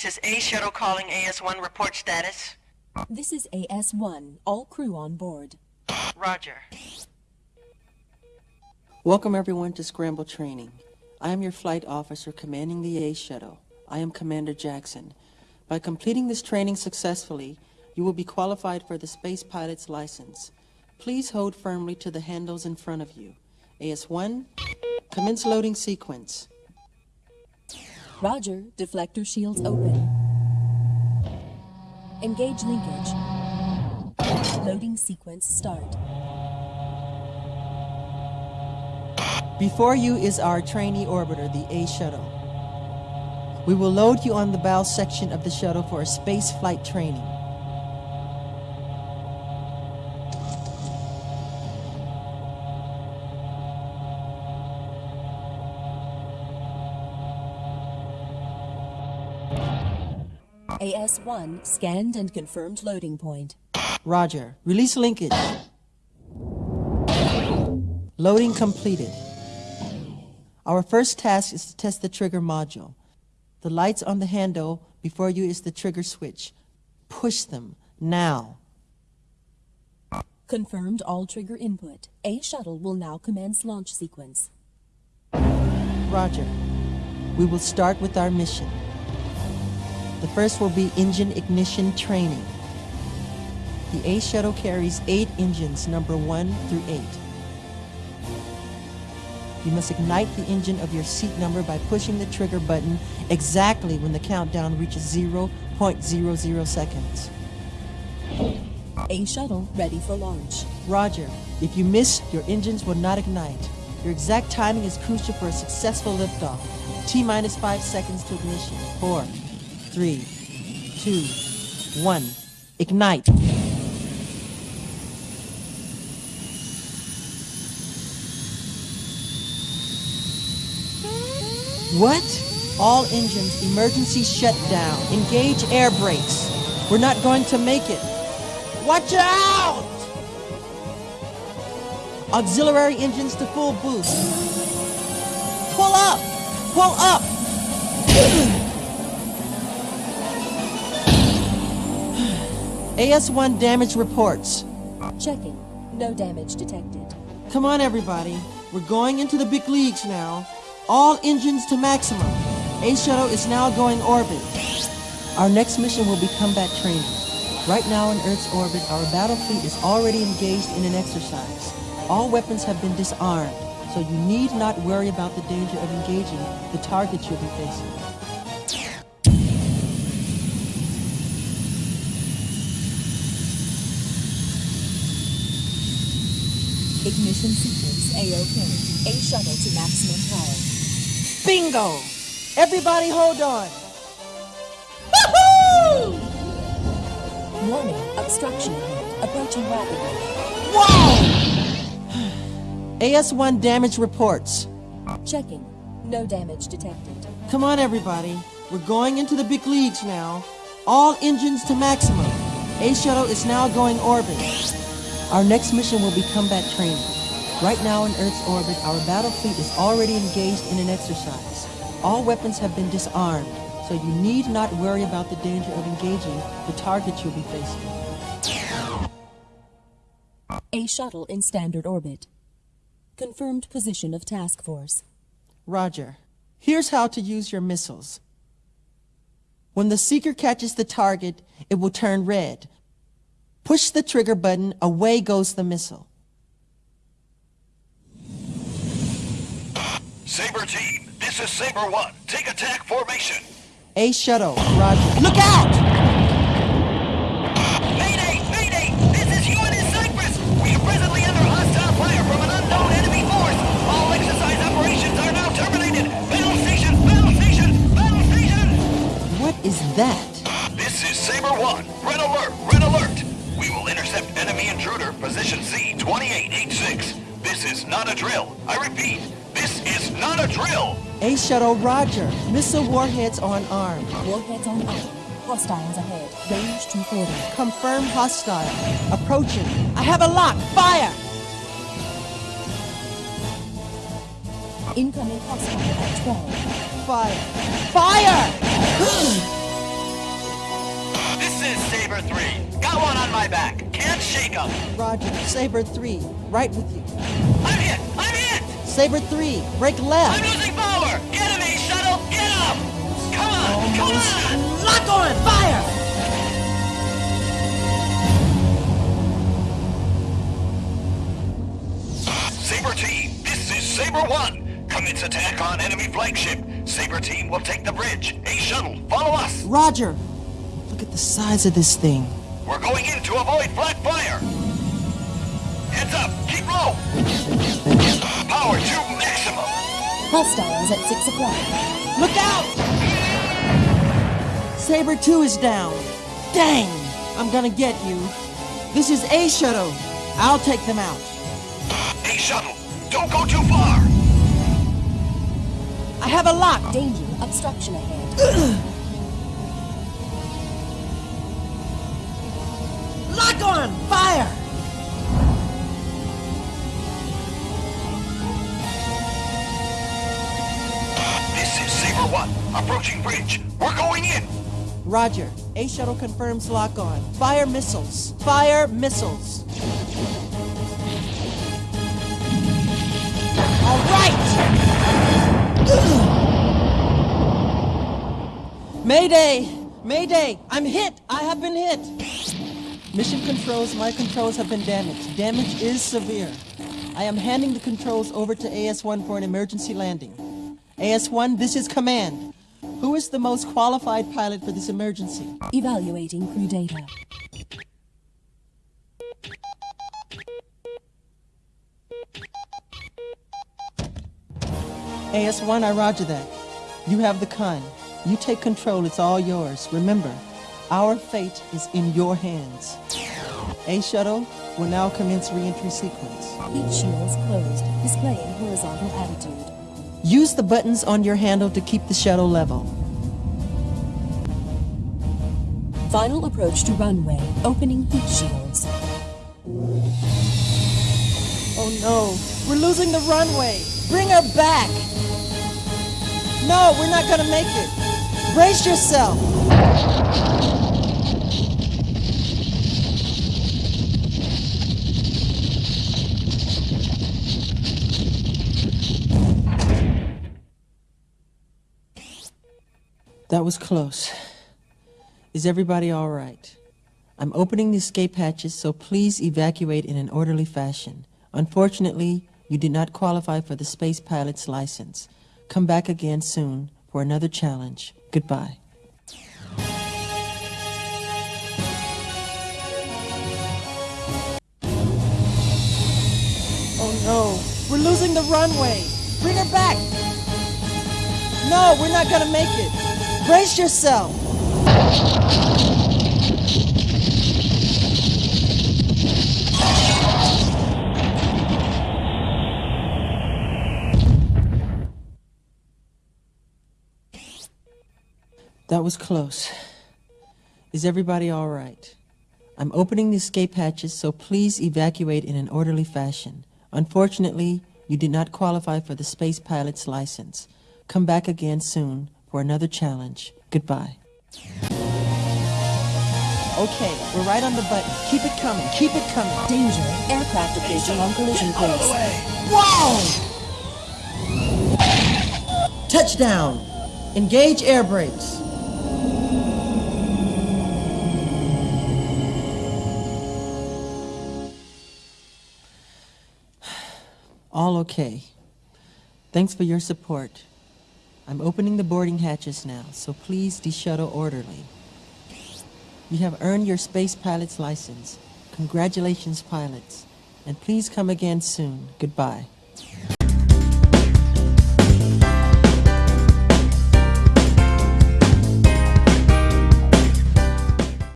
This is A Shuttle calling AS-1 report status. This is AS-1. All crew on board. Roger. Welcome everyone to Scramble Training. I am your flight officer commanding the A Shuttle. I am Commander Jackson. By completing this training successfully, you will be qualified for the space pilot's license. Please hold firmly to the handles in front of you. AS-1, commence loading sequence. Roger. Deflector shields open. Engage linkage. Loading sequence start. Before you is our trainee orbiter, the A Shuttle. We will load you on the bow section of the shuttle for a space flight training. AS-1 scanned and confirmed loading point. Roger. Release linkage. Loading completed. Our first task is to test the trigger module. The lights on the handle before you is the trigger switch. Push them, now. Confirmed all trigger input. A shuttle will now commence launch sequence. Roger. We will start with our mission. The first will be engine ignition training. The A shuttle carries eight engines, number one through eight. You must ignite the engine of your seat number by pushing the trigger button exactly when the countdown reaches 0.00 seconds. A shuttle ready for launch. Roger. If you miss, your engines will not ignite. Your exact timing is crucial for a successful liftoff. T minus five seconds to ignition. Four, three, two, one. Ignite. What? All engines, emergency shutdown. Engage air brakes. We're not going to make it. Watch out! Auxiliary engines to full boost. Pull up! Pull up! AS-1 damage reports. Checking. No damage detected. Come on, everybody. We're going into the big leagues now. All engines to maximum. A shuttle is now going orbit. Our next mission will be combat training. Right now in Earth's orbit, our battle fleet is already engaged in an exercise. All weapons have been disarmed, so you need not worry about the danger of engaging the targets you'll be facing. Ignition sequence A-OK. A shuttle to maximum power. Bingo! Everybody hold on! Woohoo! Warning. Obstruction. Approaching rapidly. Whoa! AS-1 damage reports. Checking. No damage detected. Come on, everybody. We're going into the big leagues now. All engines to maximum. A shuttle is now going orbit. Our next mission will be combat training. Right now in Earth's orbit, our battle fleet is already engaged in an exercise. All weapons have been disarmed, so you need not worry about the danger of engaging the targets you'll be facing. A shuttle in standard orbit. Confirmed position of task force. Roger. Here's how to use your missiles. When the seeker catches the target, it will turn red. Push the trigger button, away goes the missile. Saber team, this is Saber 1. Take attack formation. A shuttle, Roger. Look out! Mayday! Mayday! This is UNS Cyprus! We are presently under hostile fire from an unknown enemy force! All exercise operations are now terminated! Battle station! Battle station! Battle station! What is that? This is Saber 1. Red alert! Red alert! We will intercept enemy intruder, position Z-2886. This is not a drill. I repeat, this is not a drill! A shuttle, Roger. Missile warheads on arm. Warheads on arm. Hostiles ahead. Range 240. Confirm hostile. Approaching. I have a lock. Fire! Incoming hostile at 12. Fire. Fire! This is Saber 3. Got one on my back. Can't shake 'em. Roger. Saber 3, right with you. I'm hit! I'm hit! Saber 3, break left. I'm losing power! Get him, Shuttle! Get him! Come on! Come on! Lock on! Fire! Saber Team, this is Saber 1. Commence attack on enemy flagship. Saber Team will take the bridge. A shuttle, follow us. Roger. Look at the size of this thing. We're going in to avoid flat fire. Heads up, keep low. Power to maximum. Hostiles at 6 o'clock. Look out! Saber 2 is down. Dang! I'm gonna get you. This is A Shuttle. I'll take them out. A Shuttle, don't go too far. I have a lock. Danger. Obstruction ahead. Lock on! Fire! This is Saber 1, approaching bridge. We're going in. Roger. A Shuttle confirms lock on. Fire missiles. Fire missiles. All right! Mayday! Mayday! I'm hit! I have been hit! Mission controls, my controls have been damaged. Damage is severe. I am handing the controls over to AS-1 for an emergency landing. AS-1, this is command. Who is the most qualified pilot for this emergency? Evaluating crew data. AS1, I roger that. You have the con. You take control, it's all yours. Remember, our fate is in your hands. A shuttle will now commence re-entry sequence. Heat shields closed, displaying horizontal attitude. Use the buttons on your handle to keep the shuttle level. Final approach to runway. Opening heat shields. Oh no, we're losing the runway. Bring her back. No, we're not gonna make it. Brace yourself. That was close. Is everybody all right? I'm opening the escape hatches, so please evacuate in an orderly fashion. Unfortunately, you did not qualify for the space pilot's license. Come back again soon for another challenge. Goodbye. Oh no, we're losing the runway. Bring her back. No, we're not gonna make it. Brace yourself. That was close. Is everybody all right? I'm opening the escape hatches, so please evacuate in an orderly fashion. Unfortunately, you did not qualify for the space pilot's license. Come back again soon for another challenge. Goodbye. Okay, we're right on the button. Keep it coming. Keep it coming. Danger. Aircraft approaching on collision course. Whoa! Touchdown! Engage air brakes. All okay. Thanks for your support. I'm opening the boarding hatches now, so please de-shuttle orderly. You have earned your space pilot's license. Congratulations, pilots. And please come again soon. Goodbye.